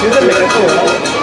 진짜 맥혔어요